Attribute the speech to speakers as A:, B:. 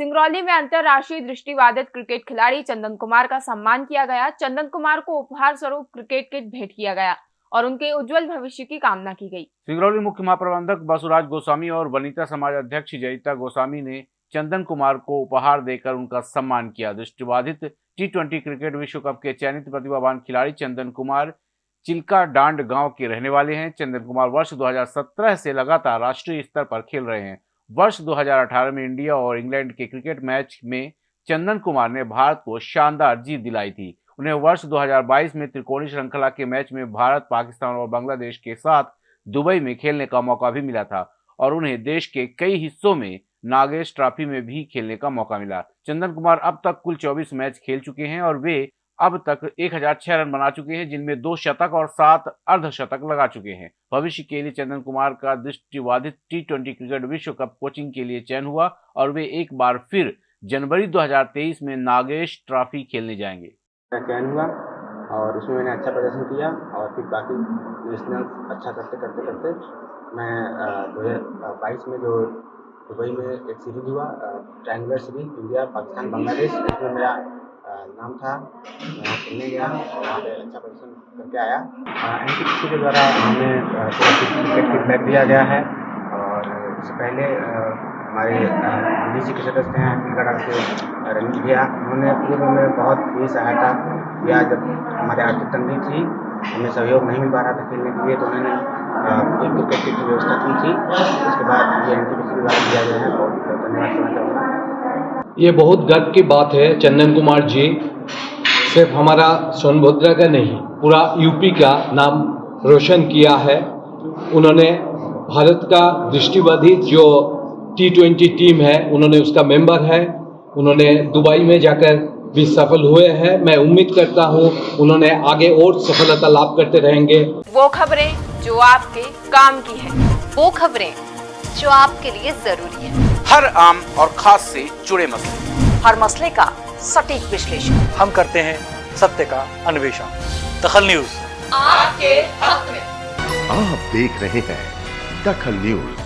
A: सिंगरौली में अंतरराष्ट्रीय दृष्टिबाधित क्रिकेट खिलाड़ी चंदन कुमार का सम्मान किया गया। चंदन कुमार को उपहार स्वरूप क्रिकेट किट भेंट किया गया और उनके उज्जवल भविष्य की कामना की गई।
B: सिंगरौली मुख्य महाप्रबंधक बसुराज गोस्वामी और वनिता समाज अध्यक्ष जयिता गोस्वामी ने चंदन कुमार को उपहार देकर उनका सम्मान किया। दृष्टिबाधित टी ट्वेंटी क्रिकेट विश्व कप के चयनित प्रतिभावान खिलाड़ी चंदन कुमार चिल्का डांड गाँव के रहने वाले हैं। चंदन कुमार वर्ष 2017 से लगातार राष्ट्रीय स्तर पर खेल रहे हैं। वर्ष 2018 में इंडिया और इंग्लैंड के क्रिकेट मैच में चंदन कुमार ने भारत को शानदार जीत दिलाई थी। उन्हें वर्ष 2022 में त्रिकोणी श्रृंखला के मैच में भारत, पाकिस्तान और बांग्लादेश के साथ दुबई में खेलने का मौका भी मिला था और उन्हें देश के कई हिस्सों में नागेश ट्रॉफी में भी खेलने का मौका मिला। चंदन कुमार अब तक कुल 24 मैच खेल चुके हैं और वे अब तक 1006 रन बना चुके हैं, जिनमें दो शतक और सात अर्धशतक लगा चुके हैं। भविष्य के लिए चंदन कुमार का दृष्टिबाधित टी ट्वेंटी क्रिकेट विश्व कप कोचिंग के लिए चयन हुआ और वे एक बार फिर जनवरी 2023 में नागेश ट्रॉफी खेलने जाएँगे।
C: चयन हुआ और उसमें मैंने अच्छा प्रदर्शन किया और फिर बाकी अच्छा करते करते करते मैं दो हज़ार बाईस में जो दुबई में एक सीरीज़ हुआ triangular series India Pakistan Bangladesh इसमें मेरा नाम था वहाँ खेलने गया वहाँ पे अच्छा प्रदर्शन करके आया एन के द्वारा हमें क्रिकेट की बैग दिया गया है और इससे पहले हमारे जी के सदस्य हैं अखिल के रंजीत भैया उन्होंने पूर्व में बहुत ही सहायता किया जब हमारे आर्थिक तंगी थी हमें सहयोग नहीं मिल पा रहा था खेलने के लिए तो उन्होंने क्रिकेट की व्यवस्था की थी उसके बाद ये एन टी के द्वारा दिया गया है बहुत धन्यवाद करना चाहूँगा
D: ये बहुत गर्व की बात है, चंदन कुमार जी। सिर्फ़ हमारा सोनभद्रा का नहीं, पूरा यूपी का नाम रोशन किया है। उन्होंने भारत का दृष्टिबाधित जो टी ट्वेंटी टीम है, उन्होंने उसका मेंबर है। उन्होंने दुबई में जाकर भी सफल हुए हैं। मैं उम्मीद करता हूँ, उन्होंने आगे और सफलता लाभ करते रहेंगे।
A: वो खबरें जो आपके काम की है।
E: वो खबरें जो आपके लिए ज़रूरी है।
F: हर आम और खास से जुड़े मसले।
E: हर मसले का सटीक विश्लेषण।
G: हम करते हैं सत्य का अन्वेषण। दखल न्यूज़।
E: आपके हक में।
H: आप देख रहे हैं दखल न्यूज़।